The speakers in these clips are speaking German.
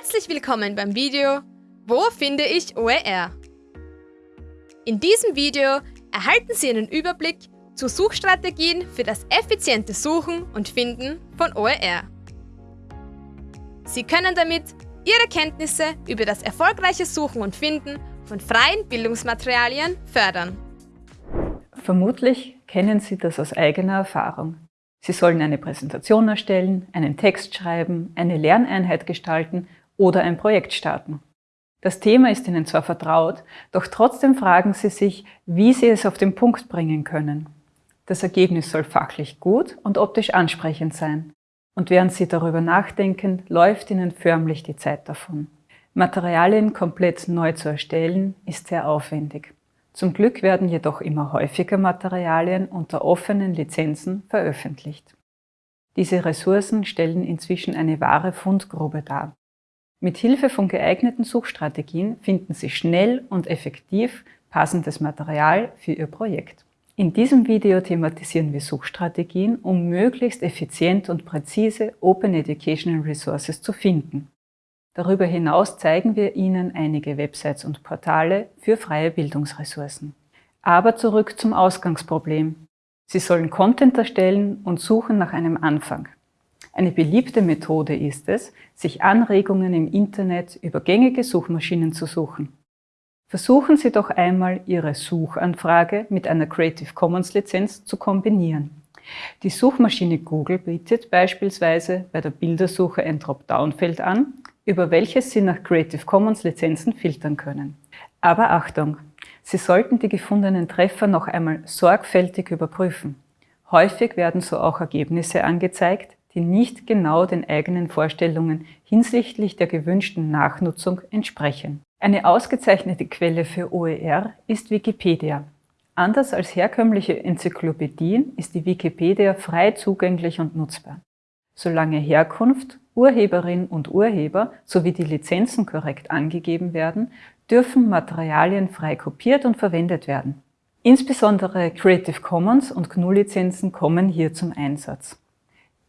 Herzlich willkommen beim Video Wo finde ich OER? In diesem Video erhalten Sie einen Überblick zu Suchstrategien für das effiziente Suchen und Finden von OER. Sie können damit Ihre Kenntnisse über das erfolgreiche Suchen und Finden von freien Bildungsmaterialien fördern. Vermutlich kennen Sie das aus eigener Erfahrung. Sie sollen eine Präsentation erstellen, einen Text schreiben, eine Lerneinheit gestalten oder ein Projekt starten. Das Thema ist Ihnen zwar vertraut, doch trotzdem fragen Sie sich, wie Sie es auf den Punkt bringen können. Das Ergebnis soll fachlich gut und optisch ansprechend sein. Und während Sie darüber nachdenken, läuft Ihnen förmlich die Zeit davon. Materialien komplett neu zu erstellen, ist sehr aufwendig. Zum Glück werden jedoch immer häufiger Materialien unter offenen Lizenzen veröffentlicht. Diese Ressourcen stellen inzwischen eine wahre Fundgrube dar. Mit Hilfe von geeigneten Suchstrategien finden Sie schnell und effektiv passendes Material für Ihr Projekt. In diesem Video thematisieren wir Suchstrategien, um möglichst effizient und präzise Open Educational Resources zu finden. Darüber hinaus zeigen wir Ihnen einige Websites und Portale für freie Bildungsressourcen. Aber zurück zum Ausgangsproblem. Sie sollen Content erstellen und suchen nach einem Anfang. Eine beliebte Methode ist es, sich Anregungen im Internet über gängige Suchmaschinen zu suchen. Versuchen Sie doch einmal, Ihre Suchanfrage mit einer Creative Commons Lizenz zu kombinieren. Die Suchmaschine Google bietet beispielsweise bei der Bildersuche ein Dropdown-Feld an, über welches Sie nach Creative Commons Lizenzen filtern können. Aber Achtung! Sie sollten die gefundenen Treffer noch einmal sorgfältig überprüfen. Häufig werden so auch Ergebnisse angezeigt, die nicht genau den eigenen Vorstellungen hinsichtlich der gewünschten Nachnutzung entsprechen. Eine ausgezeichnete Quelle für OER ist Wikipedia. Anders als herkömmliche Enzyklopädien ist die Wikipedia frei zugänglich und nutzbar. Solange Herkunft, Urheberin und Urheber sowie die Lizenzen korrekt angegeben werden, dürfen Materialien frei kopiert und verwendet werden. Insbesondere Creative Commons und GNU-Lizenzen kommen hier zum Einsatz.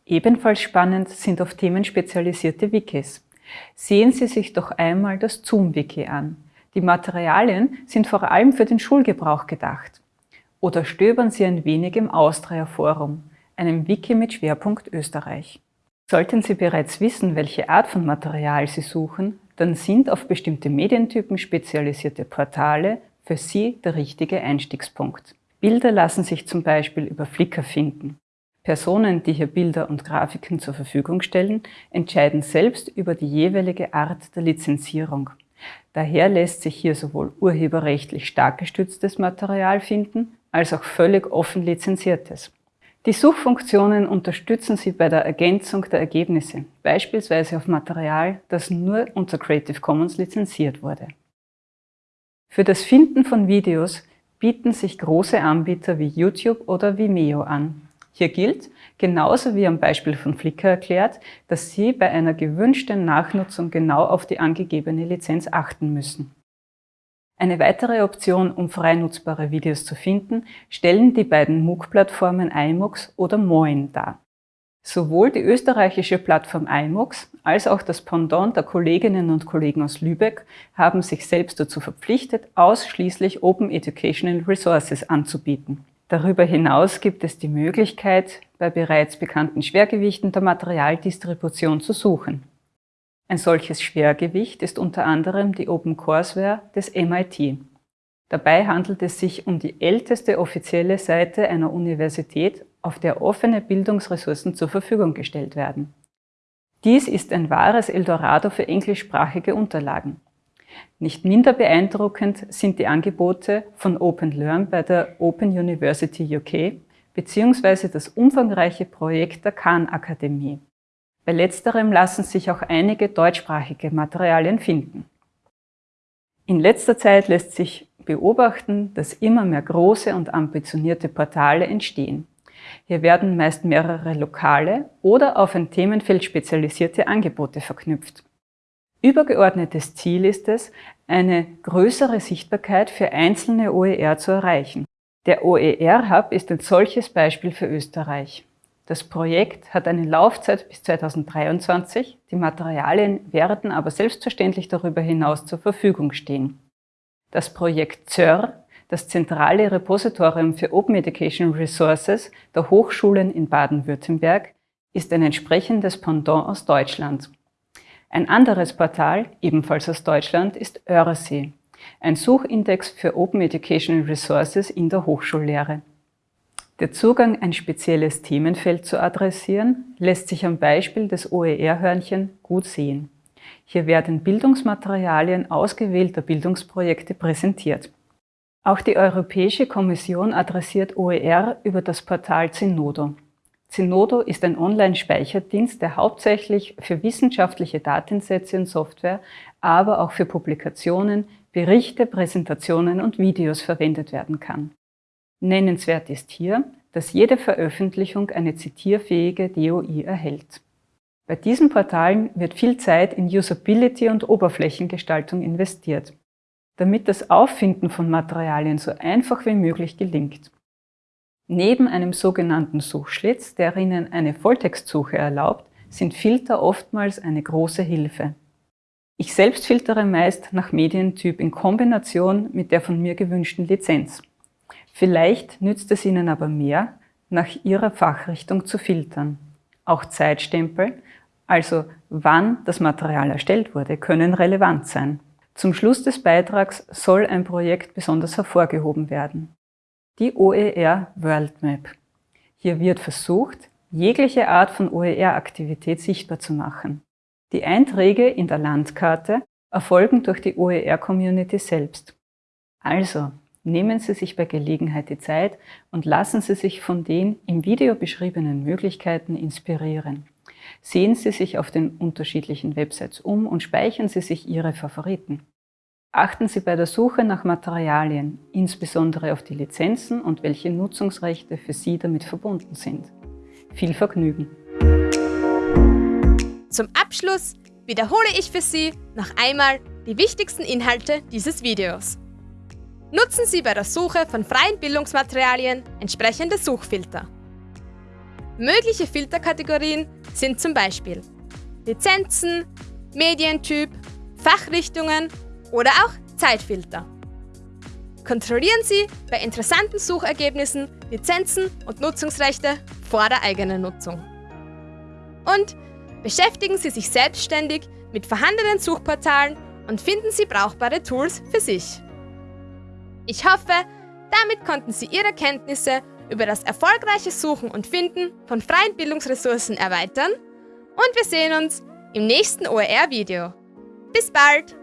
Ebenfalls spannend sind auf Themen spezialisierte Wikis. Sehen Sie sich doch einmal das Zoom-Wiki an. Die Materialien sind vor allem für den Schulgebrauch gedacht. Oder stöbern Sie ein wenig im Austria Forum, einem Wiki mit Schwerpunkt Österreich. Sollten Sie bereits wissen, welche Art von Material Sie suchen, dann sind auf bestimmte Medientypen spezialisierte Portale für Sie der richtige Einstiegspunkt. Bilder lassen sich zum Beispiel über Flickr finden. Personen, die hier Bilder und Grafiken zur Verfügung stellen, entscheiden selbst über die jeweilige Art der Lizenzierung. Daher lässt sich hier sowohl urheberrechtlich stark gestütztes Material finden, als auch völlig offen lizenziertes. Die Suchfunktionen unterstützen Sie bei der Ergänzung der Ergebnisse, beispielsweise auf Material, das nur unter Creative Commons lizenziert wurde. Für das Finden von Videos bieten sich große Anbieter wie YouTube oder Vimeo an. Hier gilt, genauso wie am Beispiel von Flickr erklärt, dass Sie bei einer gewünschten Nachnutzung genau auf die angegebene Lizenz achten müssen. Eine weitere Option, um frei nutzbare Videos zu finden, stellen die beiden MOOC-Plattformen iMOOCs oder Moin dar. Sowohl die österreichische Plattform iMOOCs als auch das Pendant der Kolleginnen und Kollegen aus Lübeck haben sich selbst dazu verpflichtet, ausschließlich Open Educational Resources anzubieten. Darüber hinaus gibt es die Möglichkeit, bei bereits bekannten Schwergewichten der Materialdistribution zu suchen. Ein solches Schwergewicht ist unter anderem die OpenCourseware des MIT. Dabei handelt es sich um die älteste offizielle Seite einer Universität, auf der offene Bildungsressourcen zur Verfügung gestellt werden. Dies ist ein wahres Eldorado für englischsprachige Unterlagen. Nicht minder beeindruckend sind die Angebote von OpenLearn bei der Open University UK bzw. das umfangreiche Projekt der Khan-Akademie. Bei letzterem lassen sich auch einige deutschsprachige Materialien finden. In letzter Zeit lässt sich beobachten, dass immer mehr große und ambitionierte Portale entstehen. Hier werden meist mehrere lokale oder auf ein Themenfeld spezialisierte Angebote verknüpft. Übergeordnetes Ziel ist es, eine größere Sichtbarkeit für einzelne OER zu erreichen. Der OER-Hub ist ein solches Beispiel für Österreich. Das Projekt hat eine Laufzeit bis 2023, die Materialien werden aber selbstverständlich darüber hinaus zur Verfügung stehen. Das Projekt ZÖR, das zentrale Repositorium für Open Education Resources der Hochschulen in Baden-Württemberg, ist ein entsprechendes Pendant aus Deutschland. Ein anderes Portal, ebenfalls aus Deutschland, ist Örsee, ein Suchindex für Open Education Resources in der Hochschullehre. Der Zugang, ein spezielles Themenfeld zu adressieren, lässt sich am Beispiel des OER-Hörnchen gut sehen. Hier werden Bildungsmaterialien ausgewählter Bildungsprojekte präsentiert. Auch die Europäische Kommission adressiert OER über das Portal Zenodo. Zenodo ist ein Online-Speicherdienst, der hauptsächlich für wissenschaftliche Datensätze und Software, aber auch für Publikationen, Berichte, Präsentationen und Videos verwendet werden kann. Nennenswert ist hier, dass jede Veröffentlichung eine zitierfähige DOI erhält. Bei diesen Portalen wird viel Zeit in Usability und Oberflächengestaltung investiert, damit das Auffinden von Materialien so einfach wie möglich gelingt. Neben einem sogenannten Suchschlitz, der Ihnen eine Volltextsuche erlaubt, sind Filter oftmals eine große Hilfe. Ich selbst filtere meist nach Medientyp in Kombination mit der von mir gewünschten Lizenz. Vielleicht nützt es Ihnen aber mehr, nach Ihrer Fachrichtung zu filtern. Auch Zeitstempel, also wann das Material erstellt wurde, können relevant sein. Zum Schluss des Beitrags soll ein Projekt besonders hervorgehoben werden. Die OER World Map. Hier wird versucht, jegliche Art von OER-Aktivität sichtbar zu machen. Die Einträge in der Landkarte erfolgen durch die OER-Community selbst. Also, Nehmen Sie sich bei Gelegenheit die Zeit und lassen Sie sich von den im Video beschriebenen Möglichkeiten inspirieren. Sehen Sie sich auf den unterschiedlichen Websites um und speichern Sie sich Ihre Favoriten. Achten Sie bei der Suche nach Materialien, insbesondere auf die Lizenzen und welche Nutzungsrechte für Sie damit verbunden sind. Viel Vergnügen! Zum Abschluss wiederhole ich für Sie noch einmal die wichtigsten Inhalte dieses Videos. Nutzen Sie bei der Suche von freien Bildungsmaterialien entsprechende Suchfilter. Mögliche Filterkategorien sind zum Beispiel Lizenzen, Medientyp, Fachrichtungen oder auch Zeitfilter. Kontrollieren Sie bei interessanten Suchergebnissen Lizenzen und Nutzungsrechte vor der eigenen Nutzung. Und beschäftigen Sie sich selbstständig mit vorhandenen Suchportalen und finden Sie brauchbare Tools für sich. Ich hoffe, damit konnten Sie Ihre Kenntnisse über das erfolgreiche Suchen und Finden von freien Bildungsressourcen erweitern und wir sehen uns im nächsten OER-Video. Bis bald!